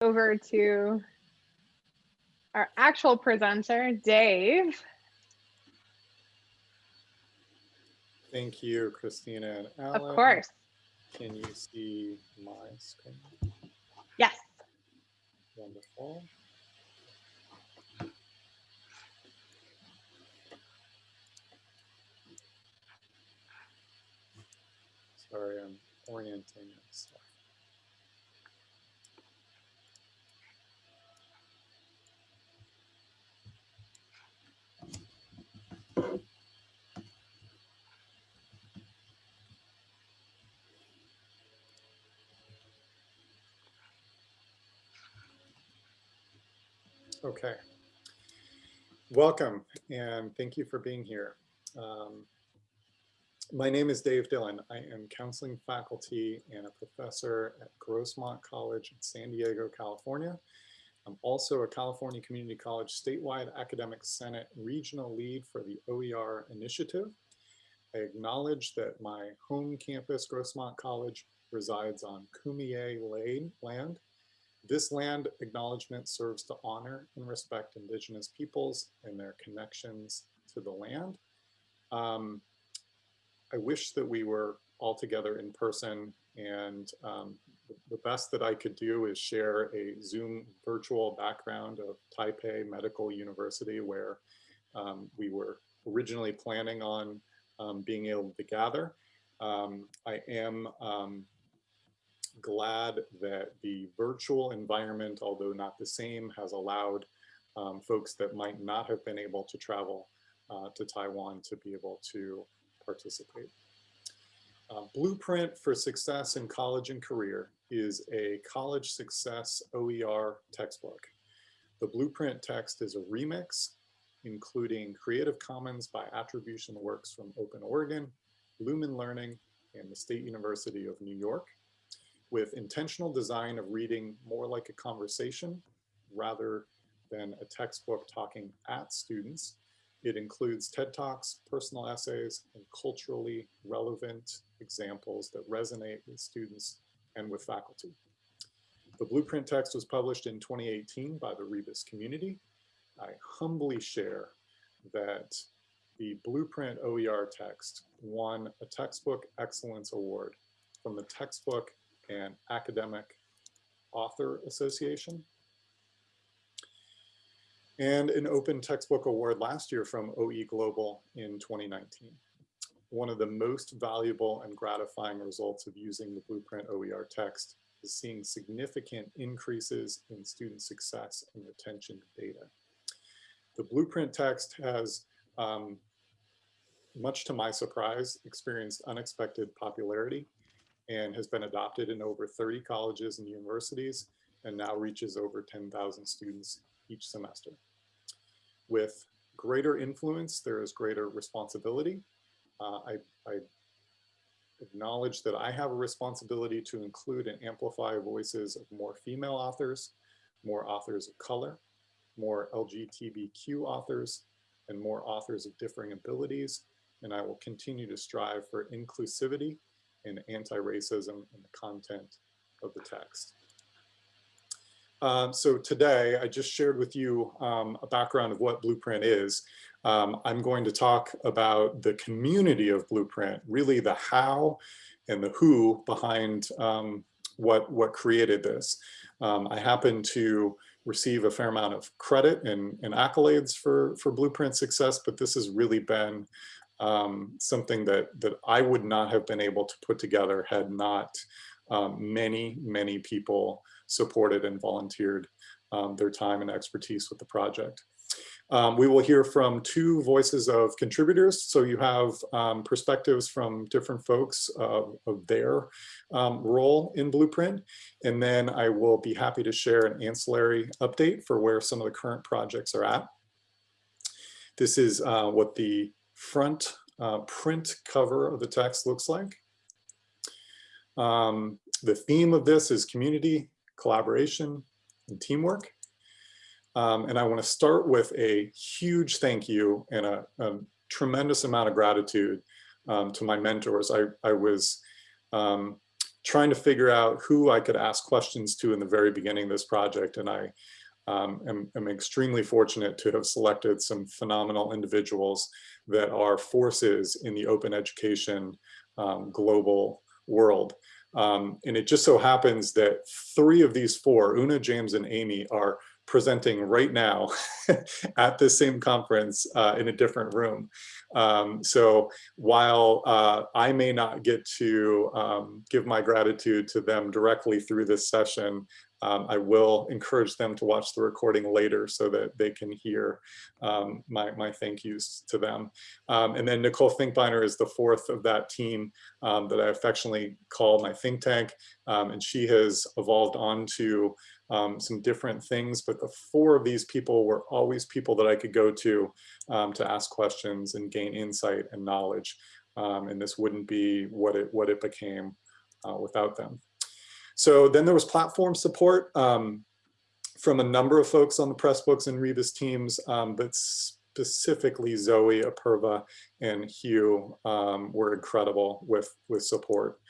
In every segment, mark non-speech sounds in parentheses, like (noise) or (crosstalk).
over to our actual presenter, Dave. Thank you, Christina and Alan. Of course. Can you see my screen? Yes. Wonderful. Sorry, I'm orienting Okay. Welcome and thank you for being here. Um, my name is Dave Dillon. I am counseling faculty and a professor at Grossmont College in San Diego, California. I'm also a California Community College statewide academic senate regional lead for the OER initiative. I acknowledge that my home campus, Grossmont College, resides on Kumeyaay land this land acknowledgement serves to honor and respect indigenous peoples and their connections to the land. Um, I wish that we were all together in person and um, the best that I could do is share a Zoom virtual background of Taipei Medical University where um, we were originally planning on um, being able to gather. Um, I am um, glad that the virtual environment, although not the same, has allowed um, folks that might not have been able to travel uh, to Taiwan to be able to participate. Uh, Blueprint for Success in College and Career is a college success OER textbook. The Blueprint text is a remix, including Creative Commons by attribution works from Open Oregon, Lumen Learning, and the State University of New York with intentional design of reading more like a conversation rather than a textbook talking at students. It includes TED Talks, personal essays, and culturally relevant examples that resonate with students and with faculty. The blueprint text was published in 2018 by the Rebus community. I humbly share that the Blueprint OER text won a Textbook Excellence Award from the Textbook and Academic Author Association. And an Open Textbook Award last year from OE Global in 2019. One of the most valuable and gratifying results of using the Blueprint OER text is seeing significant increases in student success and retention data. The Blueprint text has, um, much to my surprise, experienced unexpected popularity and has been adopted in over 30 colleges and universities and now reaches over 10,000 students each semester. With greater influence, there is greater responsibility. Uh, I, I acknowledge that I have a responsibility to include and amplify voices of more female authors, more authors of color, more LGBTQ authors, and more authors of differing abilities. And I will continue to strive for inclusivity and anti-racism in the content of the text. Um, so today I just shared with you um, a background of what Blueprint is. Um, I'm going to talk about the community of Blueprint, really the how and the who behind um, what, what created this. Um, I happen to receive a fair amount of credit and, and accolades for, for Blueprint success, but this has really been um, something that, that I would not have been able to put together had not um, many, many people supported and volunteered um, their time and expertise with the project. Um, we will hear from two voices of contributors. So you have um, perspectives from different folks of their um, role in Blueprint. And then I will be happy to share an ancillary update for where some of the current projects are at. This is uh, what the front uh, print cover of the text looks like. Um, the theme of this is community, collaboration, and teamwork. Um, and I want to start with a huge thank you and a, a tremendous amount of gratitude um, to my mentors. I, I was um, trying to figure out who I could ask questions to in the very beginning of this project. And I um, am, am extremely fortunate to have selected some phenomenal individuals that are forces in the open education um, global world. Um, and it just so happens that three of these four, Una, James, and Amy, are presenting right now (laughs) at the same conference uh, in a different room. Um, so while uh, I may not get to um, give my gratitude to them directly through this session, um, I will encourage them to watch the recording later so that they can hear um, my, my thank yous to them. Um, and then Nicole Finkbeiner is the fourth of that team um, that I affectionately call my think tank. Um, and she has evolved onto um, some different things, but the four of these people were always people that I could go to to ask questions and gain insight and knowledge. and this wouldn't be what it, what it became uh, without them. So then there was platform support um, from a number of folks on the Pressbooks and Rebus teams, um, but specifically Zoe, Apurva, and Hugh um, were incredible with, with support.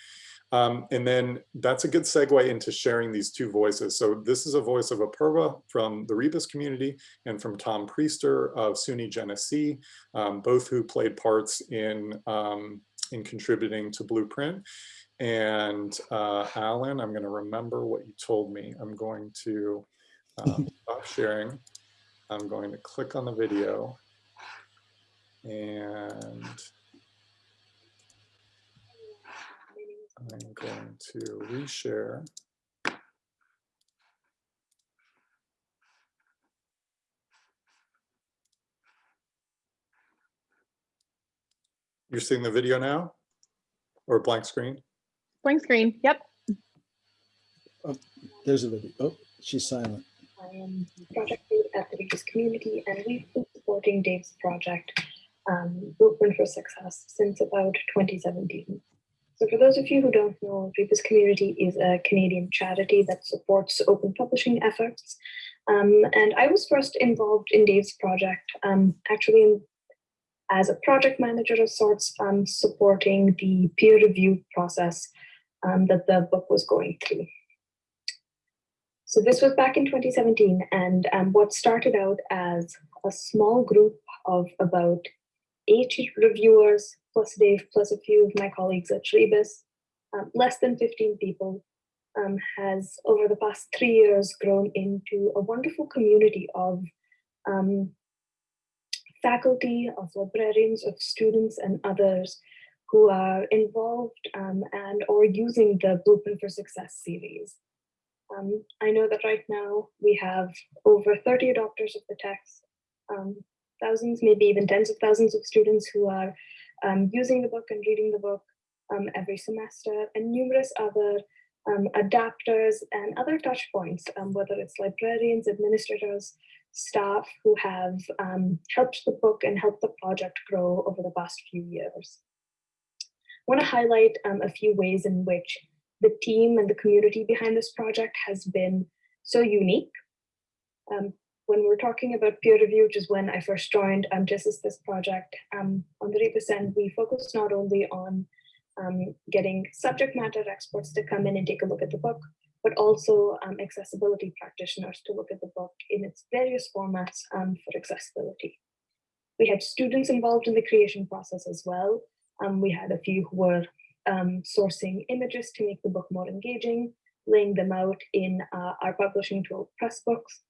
Um, and then that's a good segue into sharing these two voices. So this is a voice of Apurva from the Rebus community and from Tom Priester of SUNY Genesee, um, both who played parts in, um, in contributing to Blueprint. And uh, Alan, I'm going to remember what you told me. I'm going to um, (laughs) stop sharing. I'm going to click on the video and I'm going to reshare. You're seeing the video now or blank screen? Blank screen. Yep. Oh, there's a video. Oh, she's silent. I am project lead at the Rebus community, and we've been supporting Dave's project, um, Blueprint for Success, since about 2017. So for those of you who don't know, Rebus Community is a Canadian charity that supports open publishing efforts. Um, and I was first involved in Dave's project, um, actually as a project manager of sorts, um, supporting the peer review process um, that the book was going through. So this was back in 2017, and um, what started out as a small group of about eight reviewers, plus Dave, plus a few of my colleagues at Rebus, um, less than 15 people, um, has over the past three years grown into a wonderful community of um, faculty, of librarians, of students and others who are involved um, and or using the Blueprint for Success series. Um, I know that right now we have over 30 adopters of the text, um, thousands, maybe even tens of thousands of students who are um, using the book and reading the book um, every semester, and numerous other um, adapters and other touch points, whether it's librarians, administrators, staff who have helped the book and helped the project grow over the past few years I want to highlight um, a few ways in which the team and the community behind this project has been so unique. Um, when we're talking about peer review, which is when I first joined um, Justice This project, um, on the Rebus end, we focus not only on um, getting subject matter experts to come in and take a look at the book, but also um, accessibility practitioners to look at the book in its various formats um, for accessibility. We had students involved in the creation process as well, um, we had a few who were um, sourcing images to make the book more engaging, laying them out in uh, our publishing tool Pressbooks.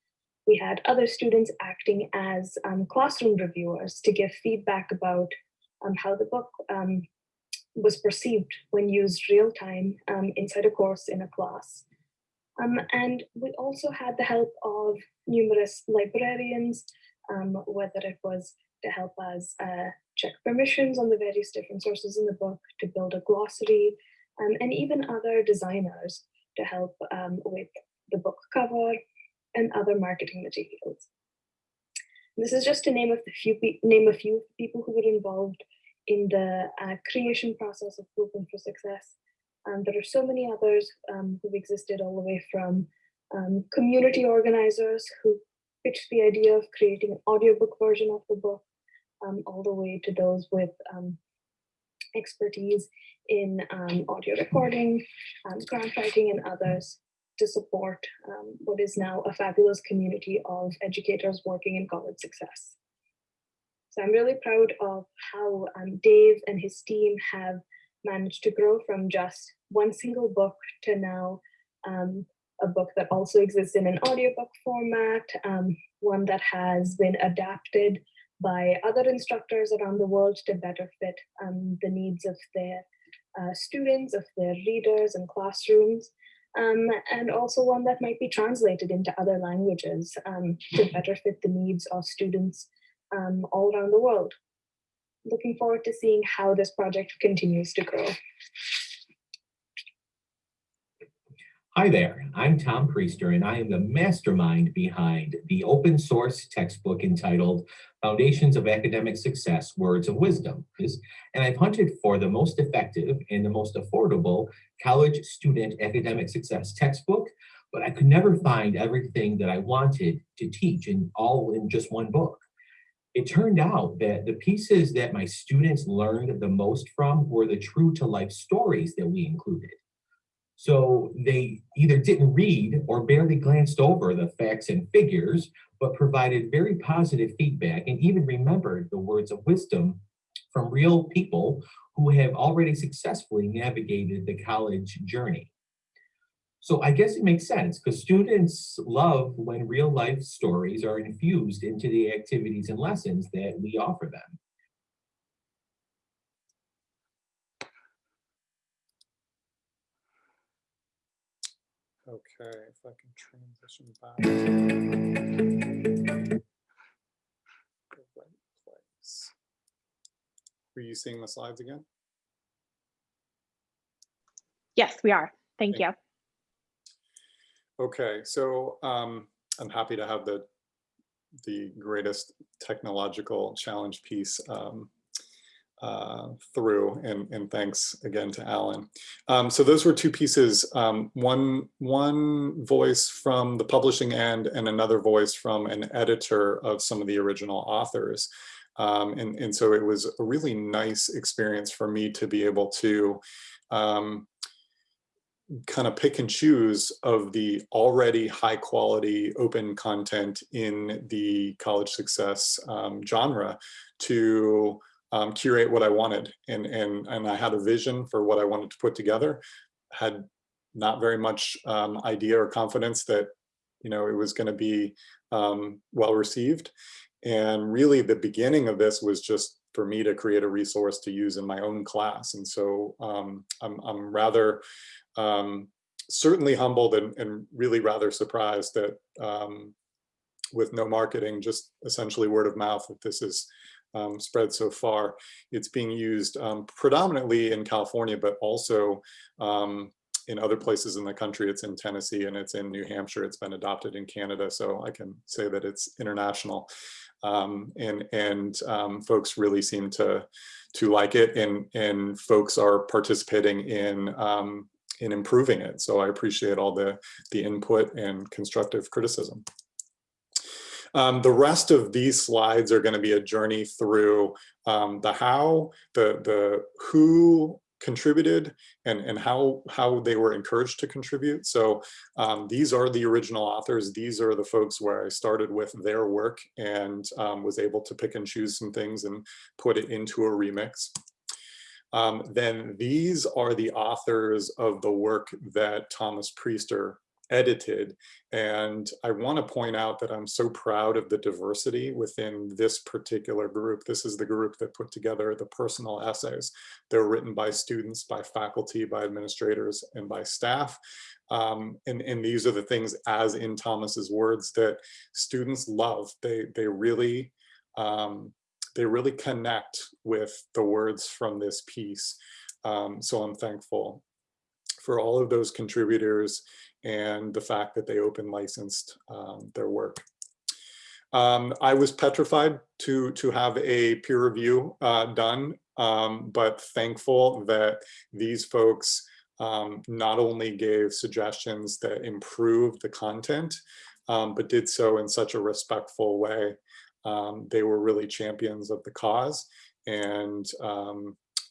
We had other students acting as um, classroom reviewers to give feedback about um, how the book um, was perceived when used real time um, inside a course in a class. and we also had the help of numerous librarians, whether it was to help us uh, check permissions on the various different sources in the book, to build a glossary, um, and even other designers to help um, with the book cover and other marketing materials. This is just to name a few name a few people who were involved in the uh, creation process of Blueprint for Success. Um, there are so many others um, who've existed all the way from um, community organizers who pitched the idea of creating an audiobook version of the book um, all the way to those with um, expertise in um, audio recording, grant writing, and others to support um, what is now a fabulous community of educators working in college success. So I'm really proud of how um, Dave and his team have managed to grow from just one single book to now um, a book that also exists in an audiobook format, um, one that has been adapted by other instructors around the world to better fit um, the needs of their uh, students, of their readers and classrooms, um, and also one that might be translated into other languages um, to better fit the needs of students um, all around the world. Looking forward to seeing how this project continues to grow. Hi there, I'm Tom Priester and I am the mastermind behind the open source textbook entitled Foundations of Academic Success, Words of Wisdom. And I've hunted for the most effective and the most affordable college student academic success textbook, but I could never find everything that I wanted to teach in all in just one book. It turned out that the pieces that my students learned the most from were the true to life stories that we included. So they either didn't read or barely glanced over the facts and figures, but provided very positive feedback and even remembered the words of wisdom from real people who have already successfully navigated the college journey. So I guess it makes sense because students love when real life stories are infused into the activities and lessons that we offer them. Okay, if I can transition back. (laughs) The right place. Are you seeing the slides again? Yes, we are. Thank you. Okay, so um, I'm happy to have the the greatest technological challenge piece um, uh, through and, and thanks again to Alan. Um, so those were two pieces, um, one, one voice from the publishing end and another voice from an editor of some of the original authors. Um, and, and so it was a really nice experience for me to be able to um, kind of pick and choose of the already high quality open content in the college success um, genre to um, curate what I wanted. And, and, and I had a vision for what I wanted to put together, had not very much um, idea or confidence that, you know, it was going to be um, well received. And really the beginning of this was just for me to create a resource to use in my own class. And so um, I'm, I'm rather um, certainly humbled and, and, really rather surprised that um, with no marketing, just essentially word of mouth, that this is um, spread so far. It's being used um, predominantly in California, but also um, in other places in the country. It's in Tennessee and it's in New Hampshire. It's been adopted in Canada, so I can say that it's international. Um, and and um, folks really seem to to like it, and and folks are participating in um, in improving it. So I appreciate all the the input and constructive criticism. Um, the rest of these slides are going to be a journey through um, the how, the, the who contributed and, and how, how they were encouraged to contribute. So um, these are the original authors. These are the folks where I started with their work and um, was able to pick and choose some things and put it into a remix. Um, then these are the authors of the work that Thomas Priester edited. And I want to point out that I'm so proud of the diversity within this particular group. This is the group that put together the personal essays. They're written by students, by faculty, by administrators, and by staff. Um, and, and these are the things, as in Thomas's words, that students love. They, they really um, they really connect with the words from this piece. Um, so I'm thankful for all of those contributors and the fact that they open licensed um, their work. Um, I was petrified to, to have a peer review uh, done, um, but thankful that these folks um, not only gave suggestions that improved the content, um, but did so in such a respectful way. Um, they were really champions of the cause and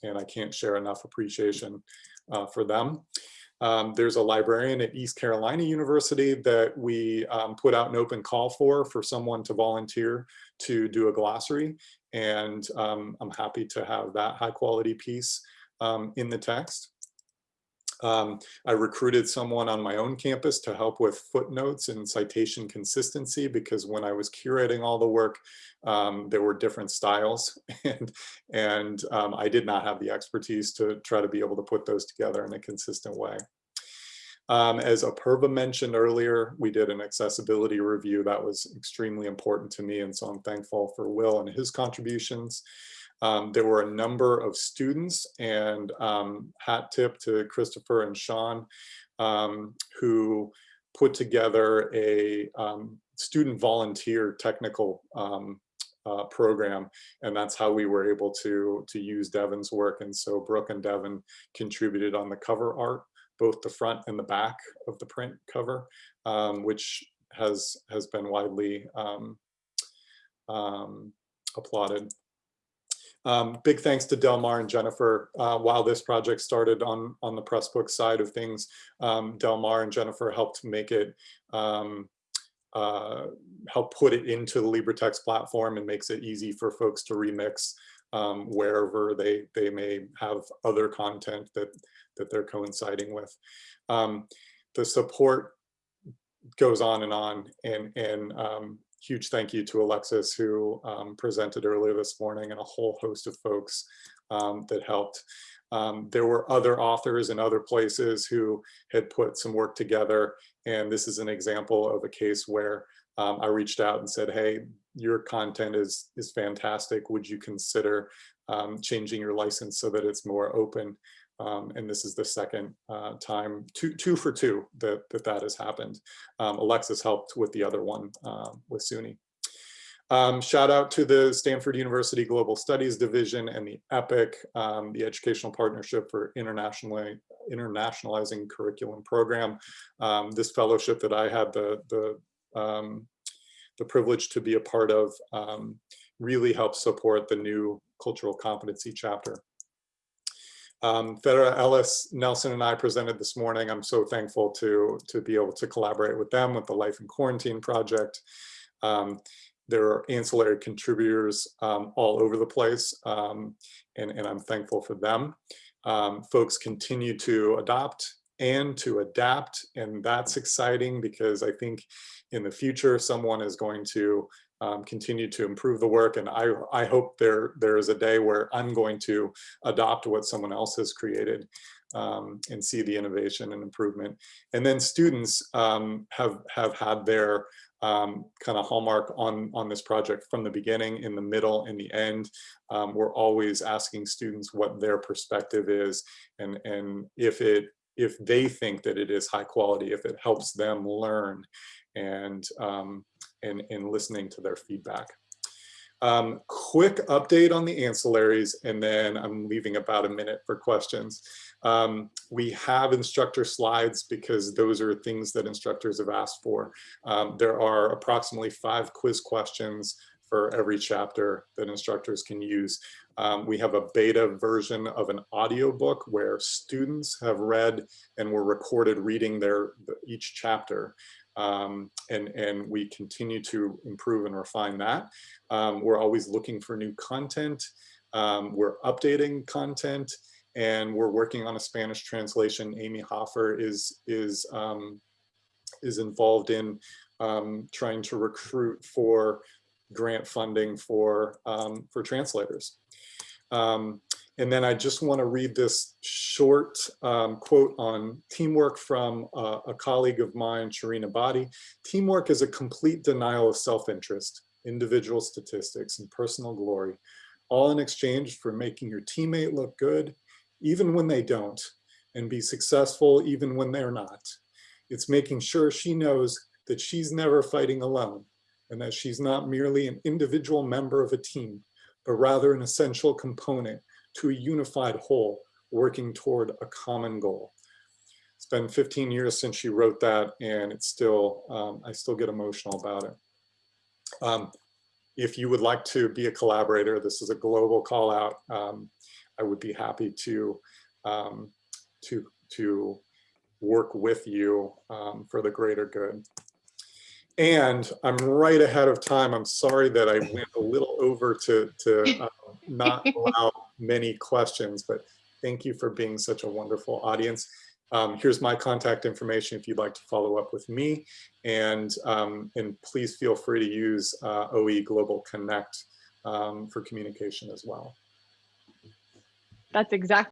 and I can't share enough appreciation uh, for them. Um, there's a librarian at East Carolina University that we um, put out an open call for, for someone to volunteer to do a glossary. And um, I'm happy to have that high quality piece um, in the text. Um, I recruited someone on my own campus to help with footnotes and citation consistency because when I was curating all the work, um, there were different styles (laughs) and, and um, I did not have the expertise to try to be able to put those together in a consistent way. Um, as Apurva mentioned earlier, we did an accessibility review that was extremely important to me. And so I'm thankful for Will and his contributions. Um, there were a number of students and um, hat tip to Christopher and Sean um, who put together a um, student volunteer technical um, uh, program. And that's how we were able to, to use Devin's work. And so Brooke and Devin contributed on the cover art, both the front and the back of the print cover, um, which has, has been widely applauded. Um, big thanks to Delmar and Jennifer. Uh, while this project started on, on the Pressbook side of things, um, Delmar and Jennifer helped make it, um, uh, help put it into the LibreText platform and makes it easy for folks to remix um, wherever they, they may have other content that, that they're coinciding with. Um, the support goes on and on and, and um, huge thank you to Alexis who um, presented earlier this morning and a whole host of folks um, that helped. Um, there were other authors in other places who had put some work together and this is an example of a case where um, I reached out and said, hey, your content is, is fantastic. Would you consider um, changing your license so that it's more open? Um, and this is the second uh, time, two, two for two, that that, that has happened. Um, Alexis helped with the other one uh, with SUNY. Um, shout out to the Stanford University Global Studies Division and the EPIC, um, the Educational Partnership for Internationally Internationalizing Curriculum Program. Um, this fellowship that I had the, the, um, the privilege to be a part of really helps support the new cultural competency chapter. Um, Fedra Ellis, Nelson and I presented this morning. I'm so thankful to, to be able to collaborate with them with the Life in Quarantine project. Um, there are ancillary contributors um, all over the place, um, and, and I'm thankful for them. Um, folks continue to adopt and to adapt, and that's exciting because I think in the future, someone is going to um, continue to improve the work. And I, I hope there, there is a day where I'm going to adopt what someone else has created um, and see the innovation and improvement. And then students um, have, have had their um, kind of hallmark on, on this project from the beginning, in the middle, in the end. Um, we're always asking students what their perspective is and, and if it if they think that it is high quality, if it helps them learn and um, and, and listening to their feedback. Um, quick update on the ancillaries, and then I'm leaving about a minute for questions. Um, we have instructor slides because those are things that instructors have asked for. Um, there are approximately five quiz questions for every chapter that instructors can use. Um, we have a beta version of an audiobook where students have read and were recorded reading their each chapter um, and, and we continue to improve and refine that. Um, we're always looking for new content. Um, we're updating content and we're working on a Spanish translation. Amy Hofer is, is, um, is involved in um, trying to recruit for grant funding for, um, for translators. Um, and then I just want to read this short um, quote on teamwork from uh, a colleague of mine, Sharina Badi. Teamwork is a complete denial of self-interest, individual statistics, and personal glory, all in exchange for making your teammate look good, even when they don't, and be successful even when they're not. It's making sure she knows that she's never fighting alone, and that she's not merely an individual member of a team, but rather an essential component to a unified whole working toward a common goal. It's been 15 years since she wrote that and it's still, um, I still get emotional about it. Um, if you would like to be a collaborator, this is a global call out. Um, I would be happy to, um, to, to work with you um, for the greater good. And I'm right ahead of time. I'm sorry that I went a little over to, to uh, not (laughs) allow many questions, but thank you for being such a wonderful audience. Um, here's my contact information if you'd like to follow up with me. And, um, and please feel free to use uh, OE Global Connect um, for communication as well. That's exactly